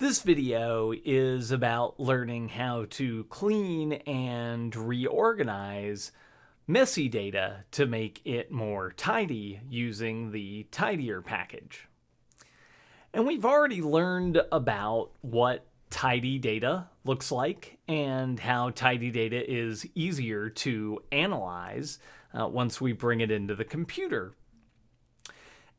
This video is about learning how to clean and reorganize messy data to make it more tidy using the Tidier package. And we've already learned about what tidy data looks like and how tidy data is easier to analyze uh, once we bring it into the computer.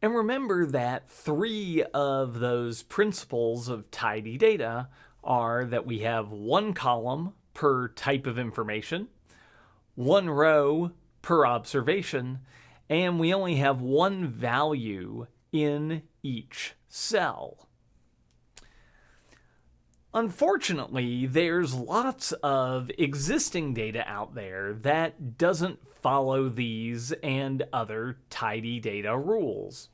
And remember that three of those principles of tidy data are that we have one column per type of information, one row per observation, and we only have one value in each cell. Unfortunately, there's lots of existing data out there that doesn't follow these and other tidy data rules.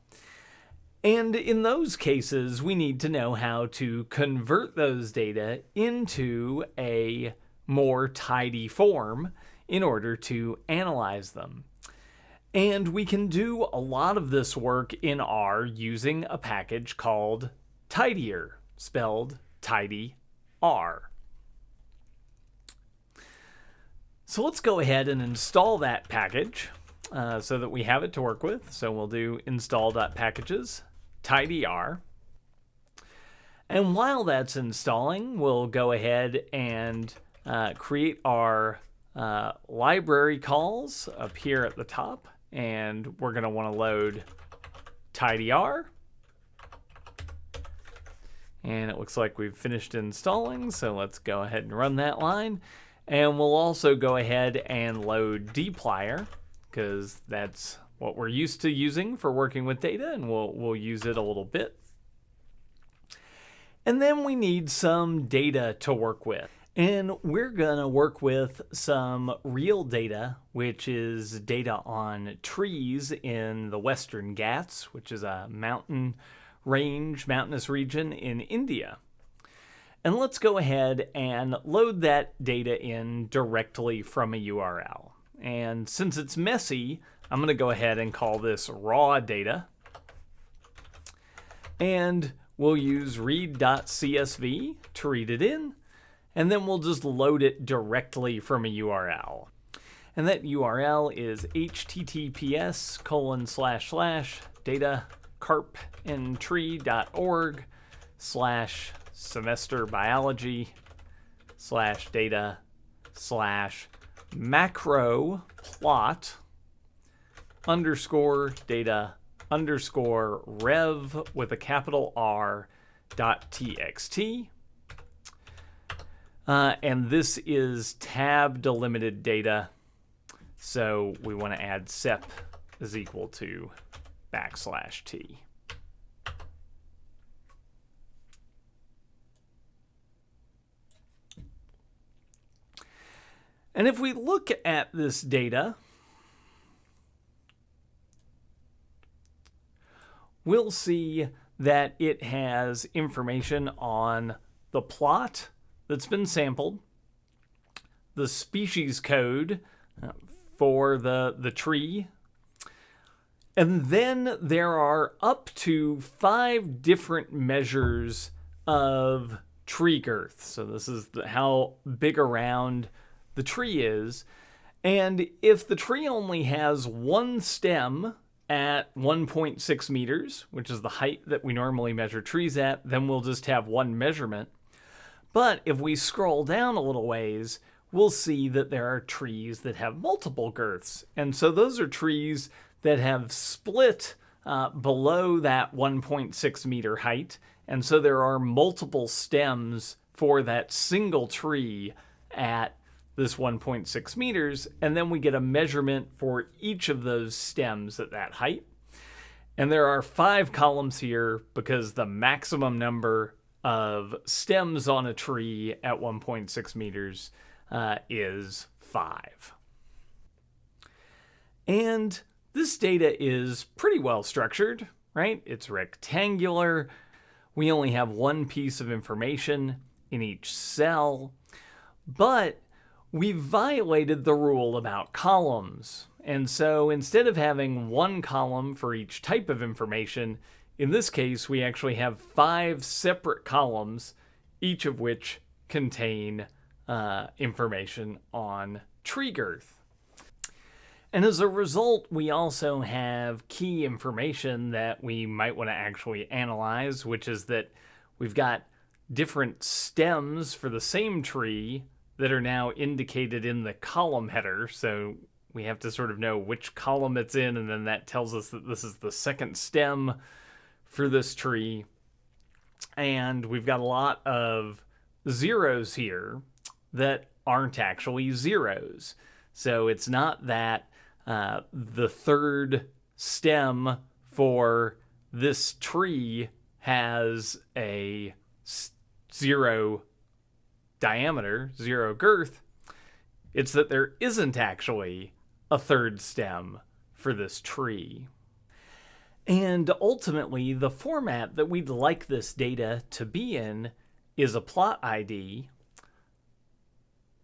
And in those cases, we need to know how to convert those data into a more tidy form in order to analyze them. And we can do a lot of this work in R using a package called Tidier, spelled tidy R. So let's go ahead and install that package uh, so that we have it to work with. So we'll do install.packages tidyr. And while that's installing, we'll go ahead and uh, create our uh, library calls up here at the top. And we're going to want to load tidyr. And it looks like we've finished installing, so let's go ahead and run that line. And we'll also go ahead and load dplyr, because that's what we're used to using for working with data, and we'll, we'll use it a little bit. And then we need some data to work with. And we're going to work with some real data, which is data on trees in the Western Ghats, which is a mountain range, mountainous region in India. And let's go ahead and load that data in directly from a URL. And since it's messy, I'm going to go ahead and call this raw data. And we'll use read.csv to read it in. And then we'll just load it directly from a URL. And that URL is https colon slash slash data carpentry.org slash semester biology slash data slash macro plot underscore data underscore rev with a capital R dot txt. Uh, and this is tab delimited data. So we want to add sep is equal to backslash t. And if we look at this data, we'll see that it has information on the plot that's been sampled, the species code uh, for the, the tree and then there are up to five different measures of tree girth. So this is the, how big around the tree is. And if the tree only has one stem at 1.6 meters, which is the height that we normally measure trees at, then we'll just have one measurement. But if we scroll down a little ways, we'll see that there are trees that have multiple girths. And so those are trees that have split uh, below that 1.6 meter height. And so there are multiple stems for that single tree at this 1.6 meters. And then we get a measurement for each of those stems at that height. And there are five columns here because the maximum number of stems on a tree at 1.6 meters uh, is five. And this data is pretty well structured, right? It's rectangular. We only have one piece of information in each cell, but we violated the rule about columns. And so instead of having one column for each type of information, in this case, we actually have five separate columns, each of which contain uh, information on tree girth. And as a result, we also have key information that we might want to actually analyze, which is that we've got different stems for the same tree that are now indicated in the column header. So we have to sort of know which column it's in, and then that tells us that this is the second stem for this tree. And we've got a lot of zeros here that aren't actually zeros. So it's not that uh, the third stem for this tree has a zero diameter, zero girth. It's that there isn't actually a third stem for this tree. And ultimately, the format that we'd like this data to be in is a plot ID,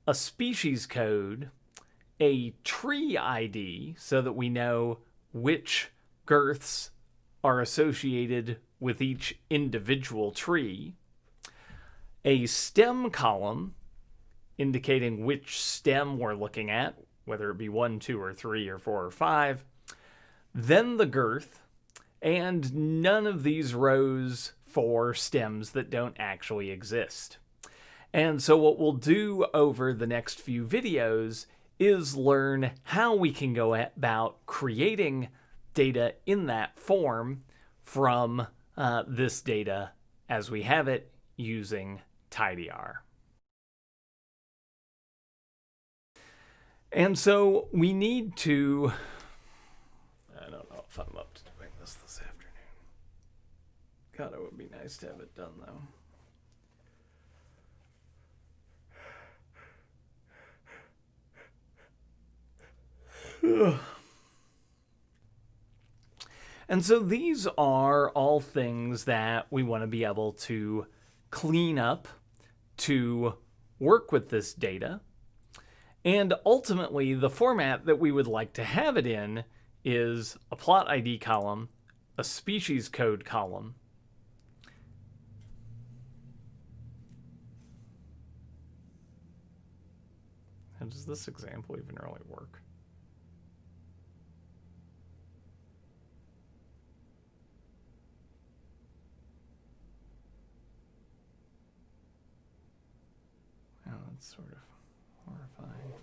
a species code, a tree ID so that we know which girths are associated with each individual tree, a stem column indicating which stem we're looking at, whether it be one, two, or three, or four, or five, then the girth, and none of these rows for stems that don't actually exist. And so what we'll do over the next few videos is learn how we can go about creating data in that form from uh, this data as we have it using tidyr. And so we need to, I don't know if I'm up to doing this this afternoon. God, it would be nice to have it done though. and so these are all things that we want to be able to clean up to work with this data. And ultimately, the format that we would like to have it in is a plot ID column, a species code column, and does this example even really work? Sort of horrifying.